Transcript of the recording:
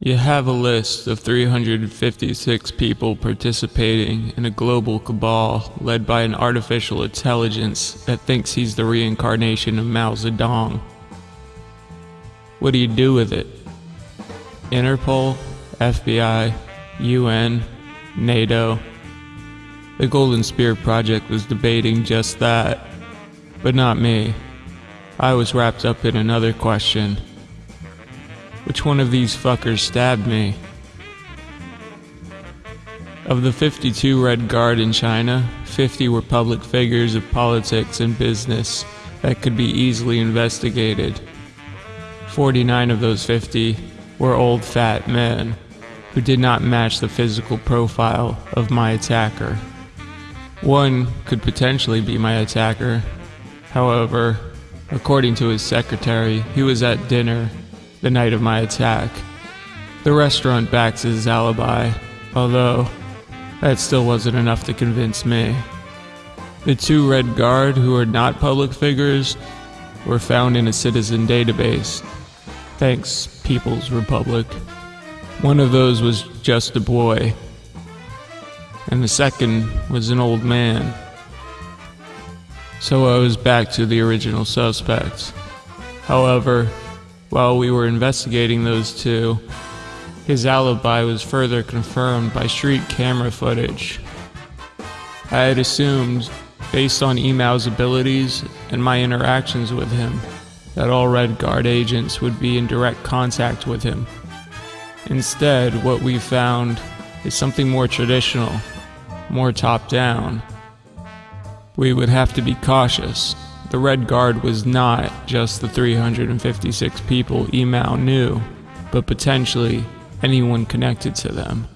You have a list of 356 people participating in a global cabal led by an artificial intelligence that thinks he's the reincarnation of Mao Zedong. What do you do with it? Interpol, FBI, UN, NATO. The Golden Spear Project was debating just that, but not me. I was wrapped up in another question. Which one of these fuckers stabbed me? Of the 52 Red Guard in China, 50 were public figures of politics and business that could be easily investigated. 49 of those 50 were old fat men who did not match the physical profile of my attacker. One could potentially be my attacker. However, according to his secretary, he was at dinner the night of my attack. The restaurant backs his alibi, although that still wasn't enough to convince me. The two Red Guard who are not public figures were found in a citizen database. Thanks, People's Republic. One of those was just a boy, and the second was an old man. So I was back to the original suspects. However, while we were investigating those two, his alibi was further confirmed by street camera footage. I had assumed, based on Emao's abilities and my interactions with him, that all Red Guard agents would be in direct contact with him. Instead, what we found is something more traditional, more top down. We would have to be cautious. The Red Guard was not just the 356 people Emao knew, but potentially anyone connected to them.